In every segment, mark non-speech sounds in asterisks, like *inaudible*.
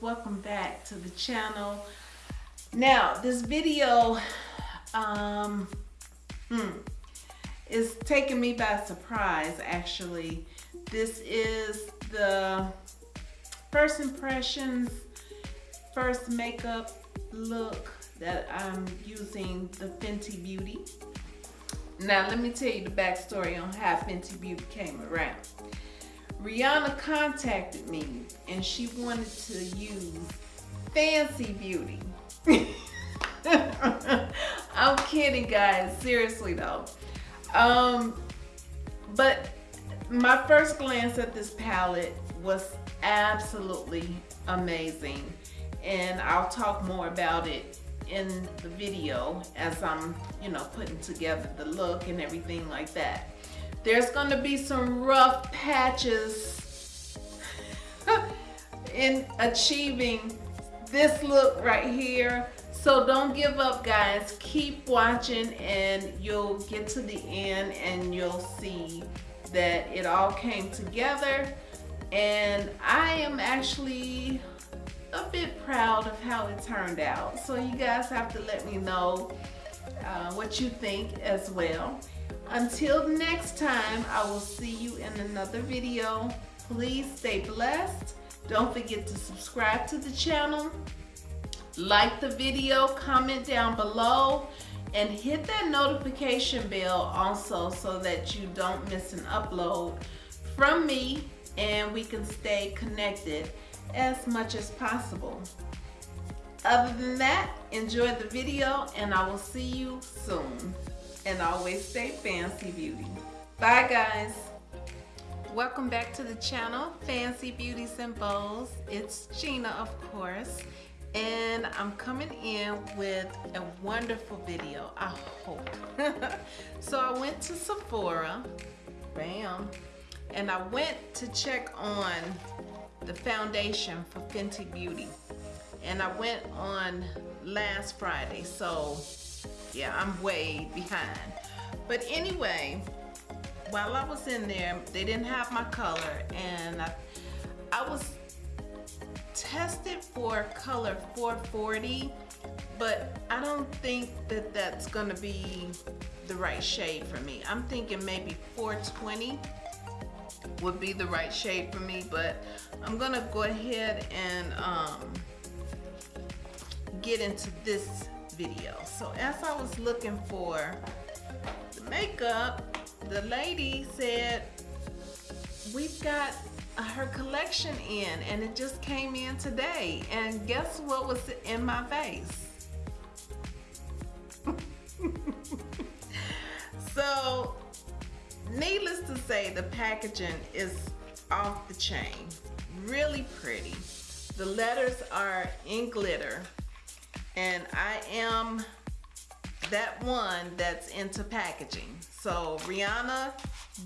welcome back to the channel. Now this video um hmm, is taking me by surprise actually. This is the first impressions first makeup look that I'm using the Fenty Beauty. Now let me tell you the backstory on how Fenty Beauty came around Rihanna contacted me and she wanted to use Fancy Beauty. *laughs* I'm kidding guys, seriously though. Um, but my first glance at this palette was absolutely amazing and I'll talk more about it in the video as I'm, you know, putting together the look and everything like that. There's going to be some rough patches *laughs* in achieving this look right here. So don't give up guys. Keep watching and you'll get to the end and you'll see that it all came together. And I am actually a bit proud of how it turned out. So you guys have to let me know uh, what you think as well. Until next time, I will see you in another video. Please stay blessed. Don't forget to subscribe to the channel. Like the video, comment down below, and hit that notification bell also so that you don't miss an upload from me and we can stay connected as much as possible. Other than that, enjoy the video and I will see you soon and always stay fancy beauty. Bye guys. Welcome back to the channel, Fancy Beauties and Bows. It's Gina, of course. And I'm coming in with a wonderful video, I hope. *laughs* so I went to Sephora, bam, and I went to check on the foundation for Fenty Beauty. And I went on last Friday, so yeah, I'm way behind. But anyway, while I was in there, they didn't have my color and I, I was tested for color 440, but I don't think that that's gonna be the right shade for me. I'm thinking maybe 420 would be the right shade for me, but I'm gonna go ahead and um, get into this video. So as I was looking for the makeup, the lady said, we've got uh, her collection in and it just came in today. And guess what was in my face? *laughs* so needless to say, the packaging is off the chain. Really pretty. The letters are in glitter and I am that one that's into packaging. So Rihanna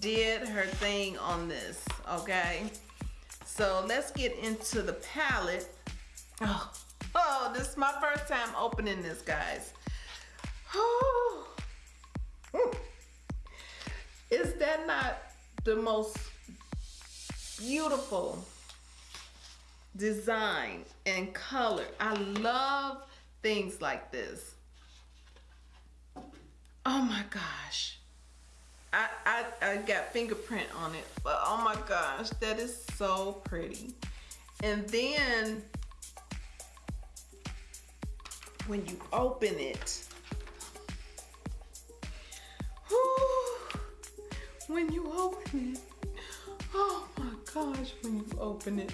did her thing on this, okay? So let's get into the palette. Oh, oh this is my first time opening this, guys. Oh. Is that not the most beautiful design and color? I love things like this. Oh my gosh. I, I, I got fingerprint on it, but oh my gosh, that is so pretty. And then when you open it, when you open it, oh my gosh, when you open it,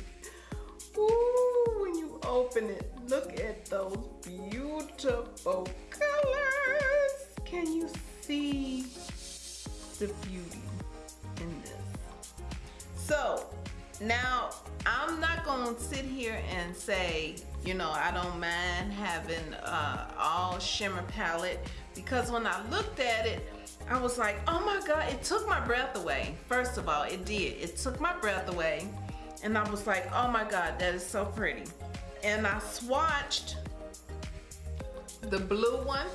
Ooh, when you open it, look at those beautiful colors. Can you see the beauty in this? So now I'm not gonna sit here and say, you know, I don't mind having uh, all shimmer palette because when I looked at it, I was like, oh my God, it took my breath away. First of all, it did. It took my breath away and I was like, oh my God, that is so pretty. And I swatched the blue one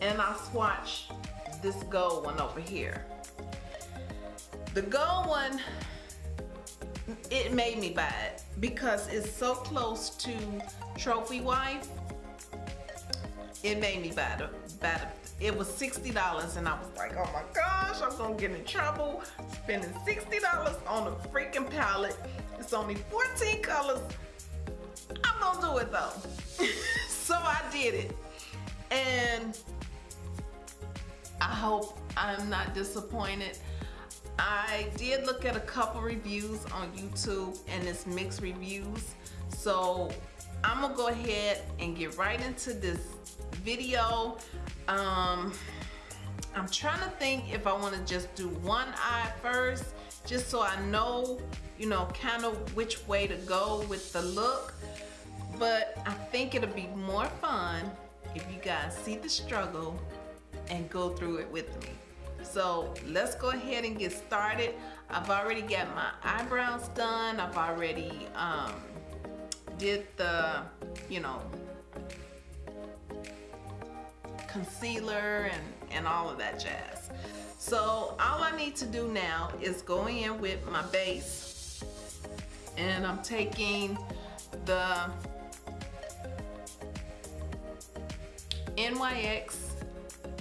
and I swatched this gold one over here. The gold one it made me buy it because it's so close to Trophy Wife. It made me buy it. Buy it. It was $60 and I was like, oh my gosh, I'm gonna get in trouble spending $60 on a freaking palette. It's only 14 colors. I'm gonna do it though. *laughs* so I did it. And I hope I'm not disappointed. I did look at a couple reviews on YouTube and it's mixed reviews. So I'm gonna go ahead and get right into this video. Um, I'm trying to think if I wanna just do one eye first, just so I know, you know, kind of which way to go with the look. But I think it'll be more fun if you guys see the struggle and go through it with me. So let's go ahead and get started. I've already got my eyebrows done. I've already um, did the, you know, concealer and, and all of that jazz. So all I need to do now is go in with my base and I'm taking the NYX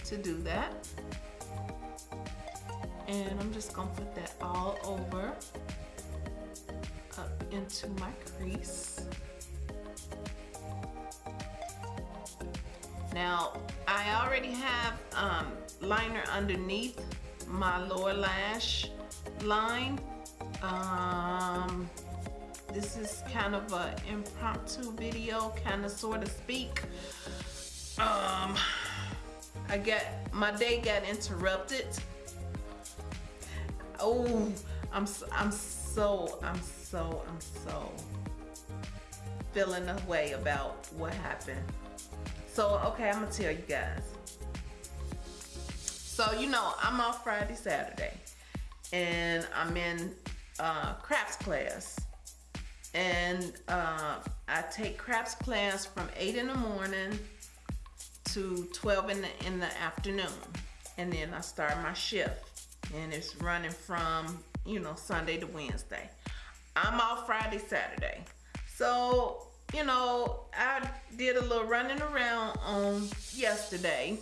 to do that and I'm just gonna put that all over up into my crease. Now, I already have um, liner underneath my lower lash line. Um, this is kind of an impromptu video, kind of sort of speak. Um, I got, my day got interrupted oh, I'm I'm so I'm so I'm so feeling a way about what happened. So okay, I'm gonna tell you guys. So you know, I'm off Friday, Saturday, and I'm in uh, crafts class, and uh, I take crafts class from eight in the morning to 12 in the in the afternoon, and then I start my shift and it's running from, you know, Sunday to Wednesday. I'm off Friday, Saturday. So, you know, I did a little running around on yesterday.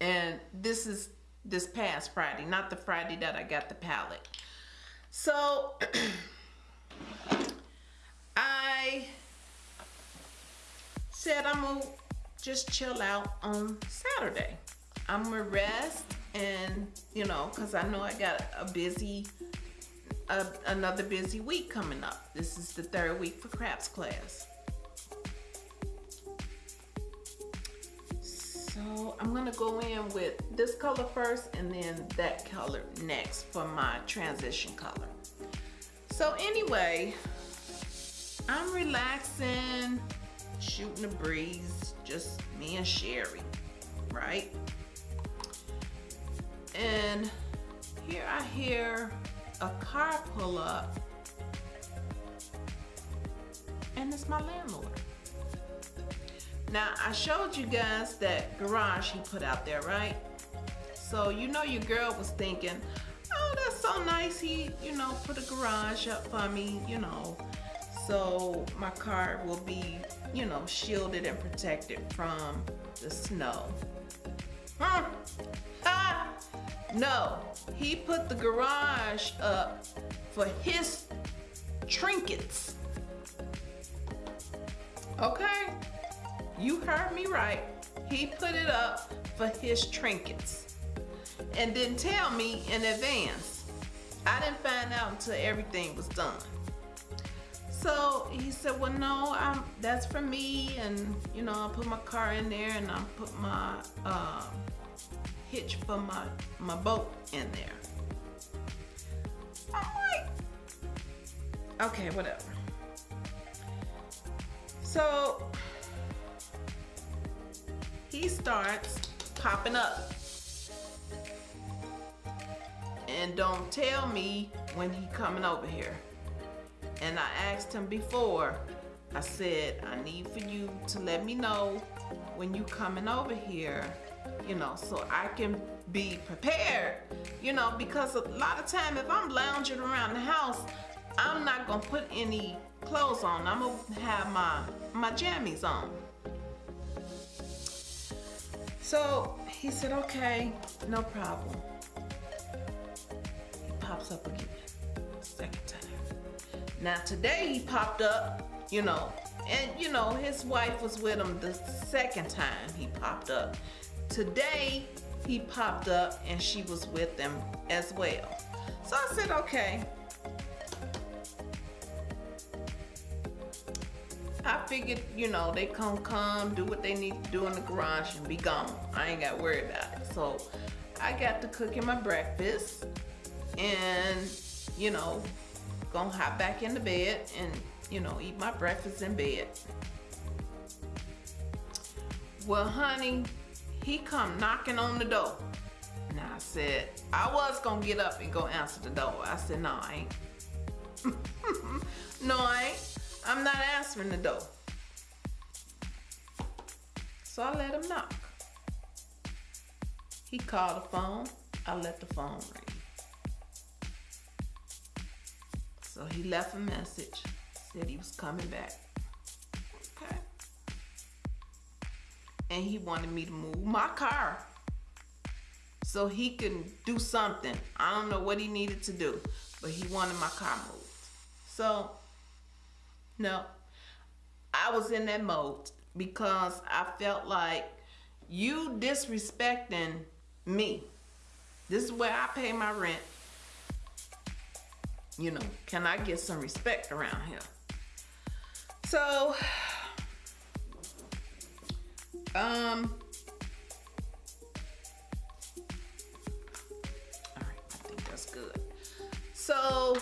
And this is this past Friday, not the Friday that I got the palette. So, *clears throat* I said I'm gonna just chill out on Saturday. I'm gonna rest and you know because I know I got a busy uh, another busy week coming up. This is the third week for crafts class. So I'm gonna go in with this color first and then that color next for my transition color. So anyway I'm relaxing shooting the breeze just me and Sherry right and here I hear a car pull up and it's my landlord. Now I showed you guys that garage he put out there, right? So you know your girl was thinking, oh that's so nice he, you know, put a garage up for me, you know, so my car will be, you know, shielded and protected from the snow. Huh? Ah! No, he put the garage up for his trinkets. Okay? You heard me right. He put it up for his trinkets and didn't tell me in advance. I didn't find out until everything was done. He said, well, no, I'm, that's for me. And, you know, I put my car in there and I put my, uh, hitch for my, my boat in there. I'm like, okay, whatever. So he starts popping up. And don't tell me when he coming over here. And I asked him before, I said, I need for you to let me know when you coming over here you know, so I can be prepared you know, because a lot of time if I'm lounging around the house, I'm not gonna put any clothes on. I'm gonna have my my jammies on. So he said, okay, no problem. He pops up again. Now today he popped up, you know, and you know, his wife was with him the second time he popped up. Today he popped up and she was with him as well. So I said, okay. I figured, you know, they come come, do what they need to do in the garage and be gone. I ain't got worry about it. So I got to cooking my breakfast and, you know, gonna hop back in the bed and, you know, eat my breakfast in bed. Well, honey, he come knocking on the door. And I said, I was gonna get up and go answer the door. I said, no, I ain't. *laughs* no, I ain't. I'm not answering the door. So I let him knock. He called the phone. I let the phone ring. So he left a message, said he was coming back. Okay. And he wanted me to move my car so he can do something. I don't know what he needed to do, but he wanted my car moved. So no, I was in that mode because I felt like you disrespecting me. This is where I pay my rent. You know, can I get some respect around here? So, um, all right, I think that's good. So,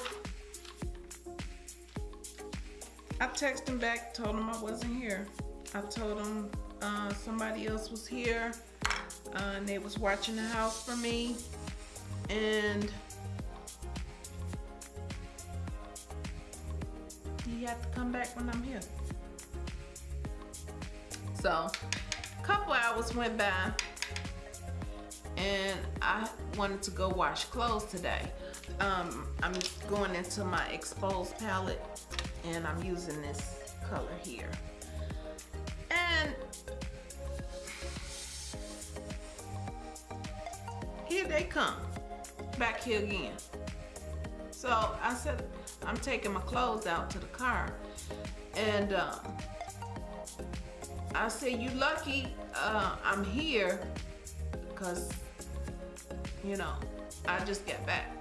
I texted him back, told him I wasn't here. I told him uh, somebody else was here uh, and they was watching the house for me. And he have to come back when I'm here. So, a couple hours went by and I wanted to go wash clothes today. Um, I'm going into my exposed palette and I'm using this color here. And here they come, back here again. So I said, I'm taking my clothes out to the car. And um, I said, you lucky uh, I'm here because, you know, I just got back.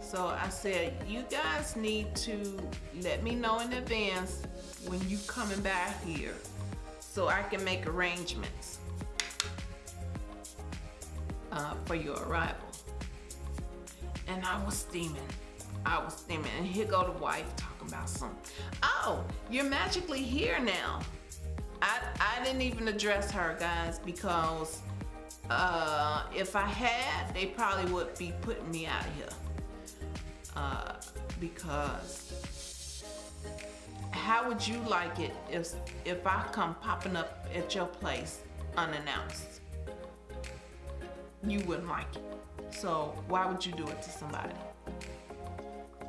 So I said, you guys need to let me know in advance when you coming back here so I can make arrangements uh, for your arrival. And I was steaming. I was steaming. And here go the wife talking about something. Oh, you're magically here now. I, I didn't even address her, guys, because uh, if I had, they probably would be putting me out of here uh, because how would you like it if if I come popping up at your place unannounced? You wouldn't like it. So why would you do it to somebody?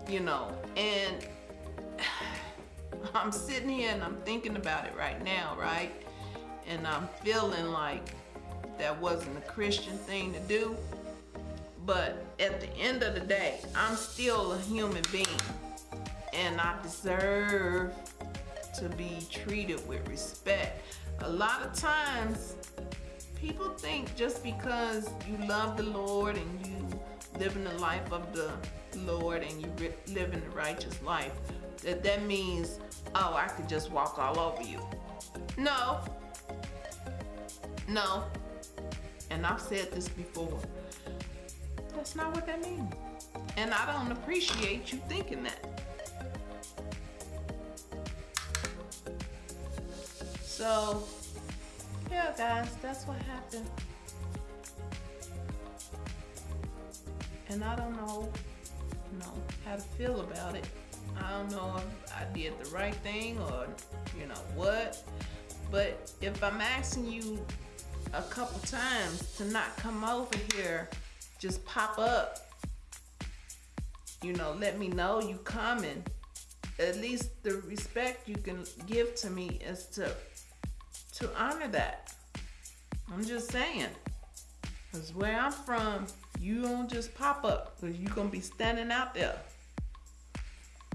You know, and *sighs* I'm sitting here and I'm thinking about it right now, right? And I'm feeling like that wasn't a Christian thing to do. But at the end of the day, I'm still a human being and I deserve to be treated with respect. A lot of times, people think just because you love the Lord and you live in the life of the Lord and you live in the righteous life, that that means, oh, I could just walk all over you. No. No. And I've said this before. That's not what that means. And I don't appreciate you thinking that. So, yeah, guys, that's what happened. And I don't know, you know, how to feel about it. I don't know if I did the right thing or, you know, what. But if I'm asking you a couple times to not come over here, just pop up. You know, let me know you coming. At least the respect you can give to me is to to honor that. I'm just saying. Cause where I'm from, you don't just pop up because you're gonna be standing out there.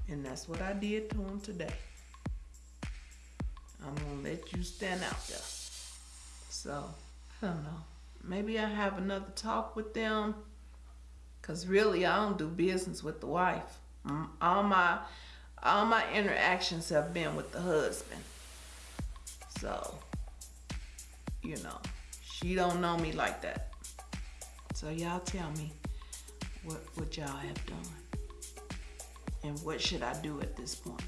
And that's what I did to him today. I'm gonna let you stand out there. So, I don't know. Maybe I have another talk with them. Cause really I don't do business with the wife. Mm, all my all my interactions have been with the husband. So, you know, she don't know me like that. So y'all tell me what, what y'all have done. And what should I do at this point?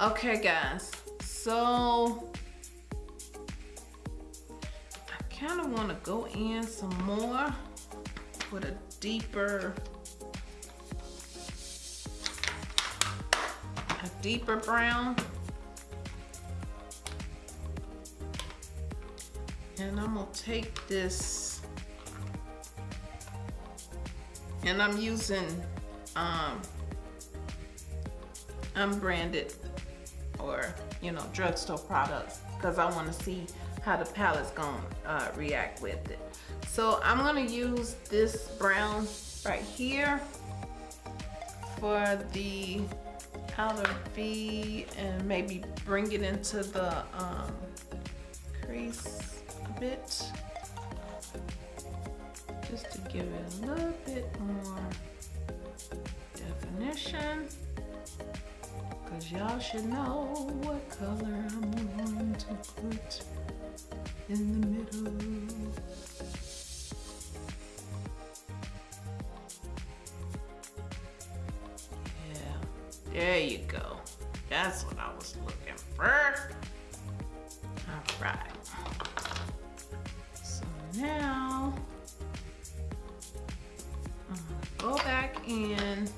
Okay guys, so I kind of want to go in some more with a deeper a deeper brown and I'm gonna take this and I'm using um, unbranded or you know drugstore products because I want to see how the palette's gonna uh, react with it. So I'm gonna use this brown right here for the outer V and maybe bring it into the um, crease bit just to give it a little bit more definition because y'all should know what color I'm going to put in the middle. Yeah, there you go. That's what I was looking for. All right now, uh, go back in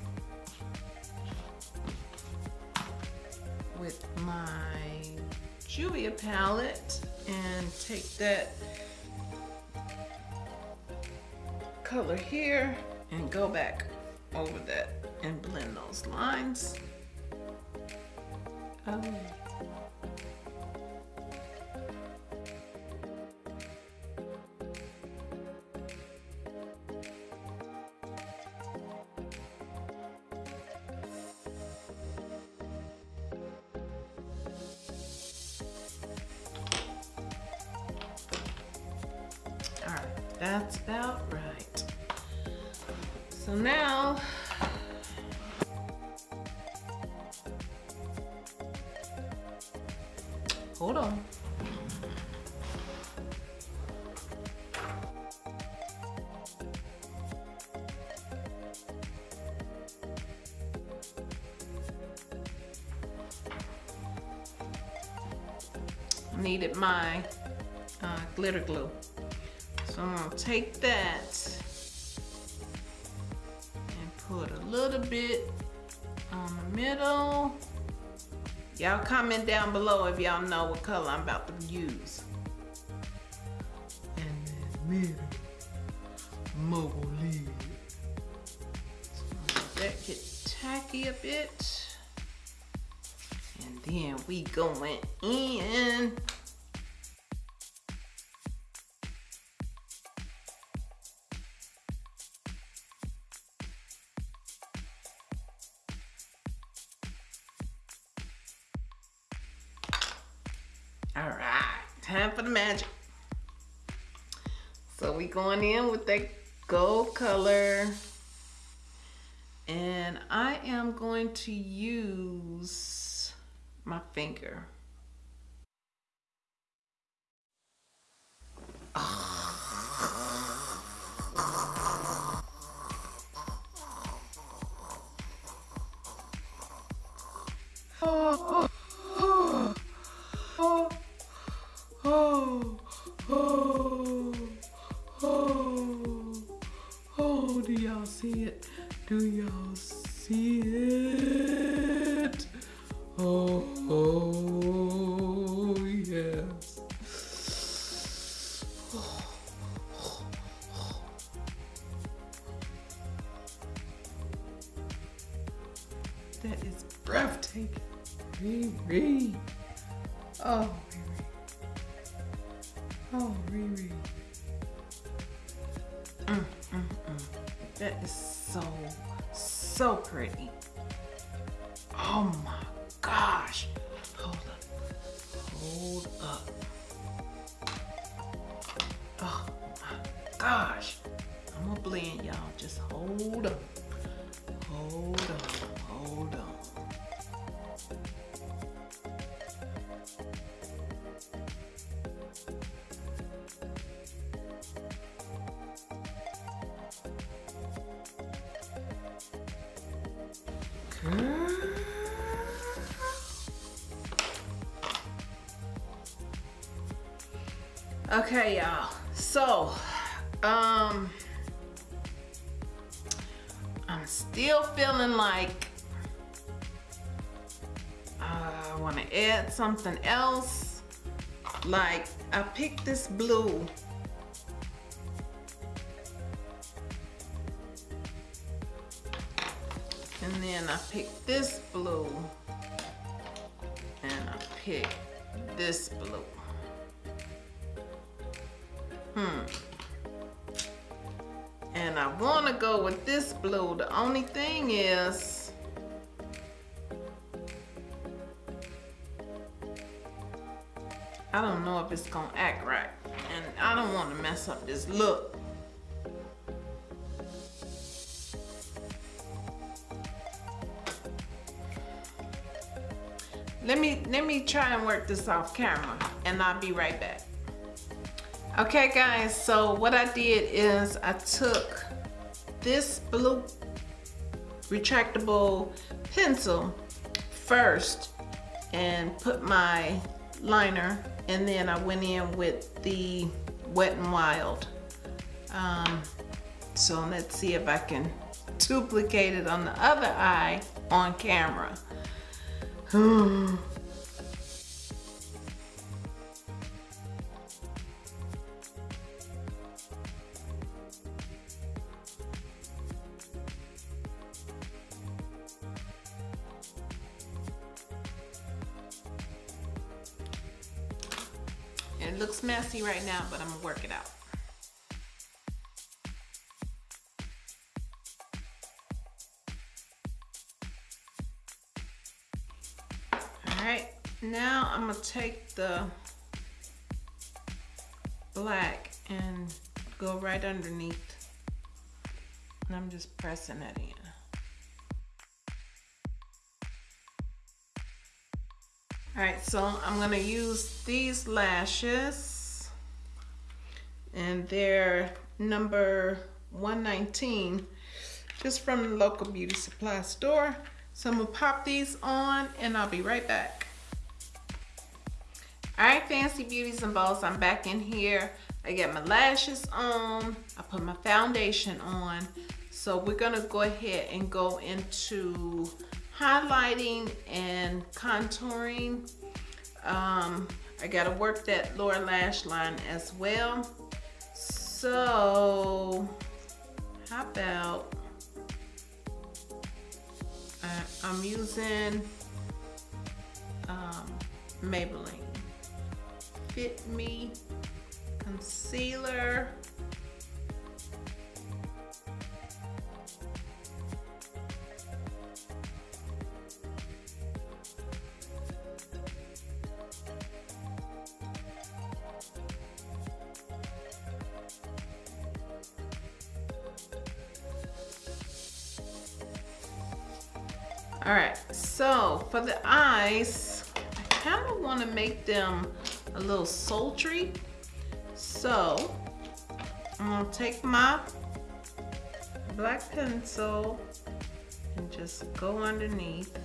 with my Julia palette and take that color here and go back over that and blend those lines. Oh. Hold on. needed my uh, glitter glue. So I'm gonna take that and put a little bit on the middle. Y'all comment down below if y'all know what color I'm about to use. And then middle, mobile lid. That get tacky a bit. And then we going time for the magic. So we going in with that gold color. And I am going to use my finger. Riri. Oh, Riri. Oh, Riri. Mm, mm, mm. That is so, so pretty. Oh my gosh. Hold up. Hold up. Oh my gosh. I'm gonna blend y'all. Just hold up. Okay, y'all. So, um, I'm still feeling like uh, I want to add something else. Like I picked this blue. And then I picked this blue. And I picked this blue. Hmm. And I want to go with this blue. The only thing is, I don't know if it's going to act right. And I don't want to mess up this look. Let me, let me try and work this off camera and I'll be right back. Okay guys, so what I did is I took this blue retractable pencil first and put my liner and then I went in with the Wet n Wild. Um, so let's see if I can duplicate it on the other eye on camera. *sighs* *sighs* right now, but I'm gonna work it out. All right, now I'm gonna take the black and go right underneath. And I'm just pressing that in. All right, so I'm gonna use these lashes and they're number 119, just from the local beauty supply store. So I'm gonna pop these on and I'll be right back. All right, Fancy Beauties and Balls, I'm back in here. I got my lashes on, I put my foundation on. So we're gonna go ahead and go into highlighting and contouring. Um, I gotta work that lower lash line as well. So, how about, uh, I'm using um, Maybelline Fit Me Concealer. All right, so for the eyes, I kind of want to make them a little sultry. So I'm gonna take my black pencil and just go underneath.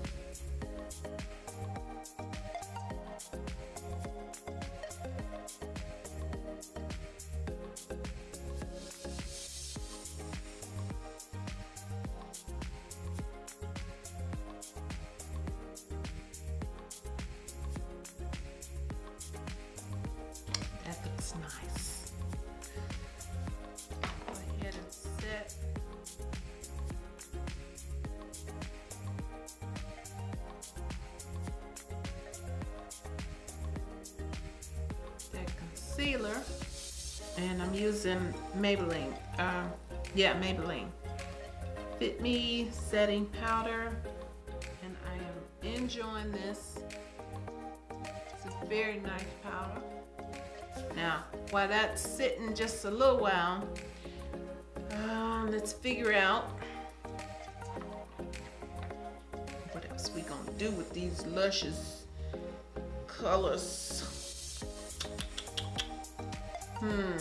Concealer and I'm using Maybelline. Uh, yeah, Maybelline. Fit Me setting powder and I am enjoying this. It's a very nice powder. Now, while that's sitting just a little while, uh, let's figure out what else we gonna do with these luscious colors. Hmm.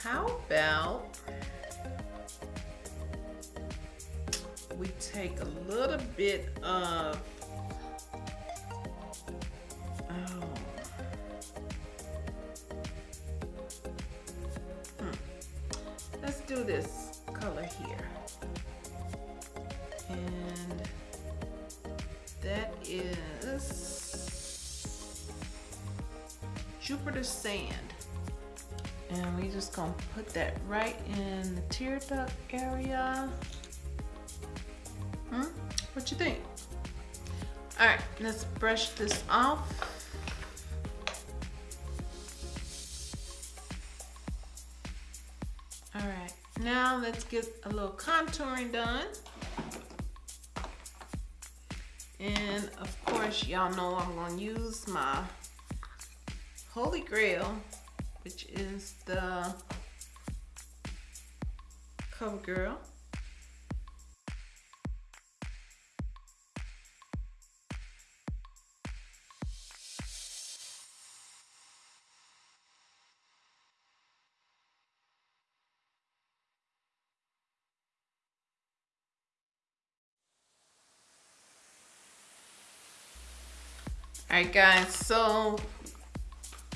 How about we take a little bit of oh hmm. let's do this color here is Jupiter sand and we just gonna put that right in the tear duct area Hmm? What you think? All right, let's brush this off. All right, now let's get a little contouring done. Y'all know I'm gonna use my Holy Grail, which is the CoverGirl. All right, guys, so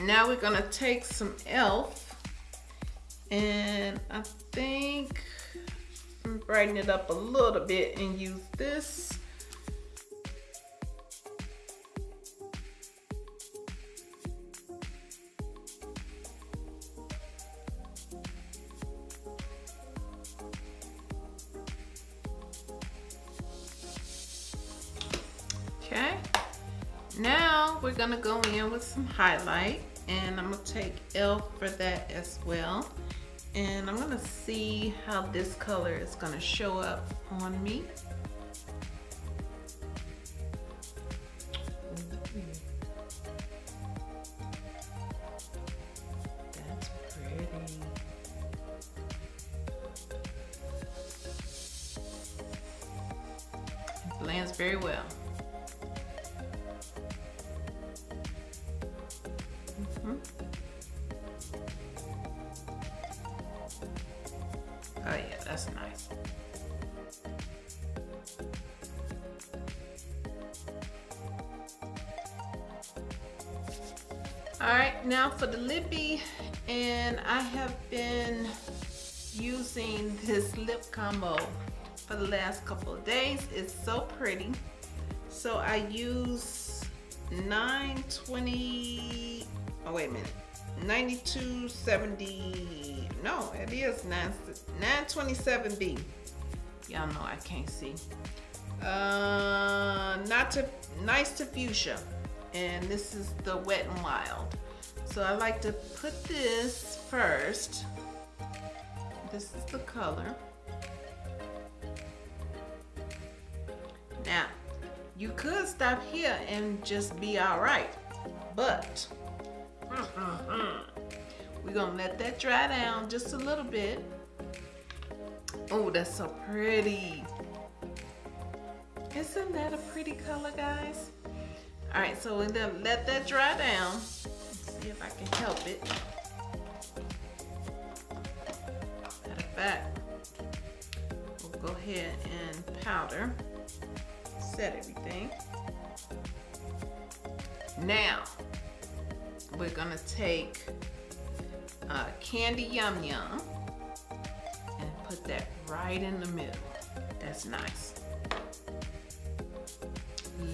now we're gonna take some e.l.f. and I think brighten it up a little bit and use this. Gonna go in with some highlight and I'm gonna take e.l.f. for that as well. And I'm gonna see how this color is gonna show up on me. That's pretty. It blends very well. Now for the lippy, and I have been using this lip combo for the last couple of days. It's so pretty. So I use 920, oh wait a minute, 9270, no, it is 9, 927B. Y'all know I can't see. Uh, not to, nice to fuchsia. And this is the wet and wild. So I like to put this first. This is the color. Now, you could stop here and just be all right, but we're gonna let that dry down just a little bit. Oh, that's so pretty. Isn't that a pretty color, guys? All right, so we're gonna let that dry down. See if I can help it. Matter of fact, we'll go ahead and powder set everything. Now, we're gonna take uh, Candy Yum Yum and put that right in the middle. That's nice.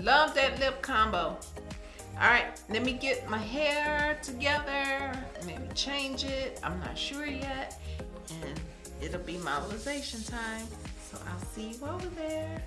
Love that lip combo. All right, let me get my hair together, maybe change it. I'm not sure yet. And it'll be modelization time. So I'll see you over there.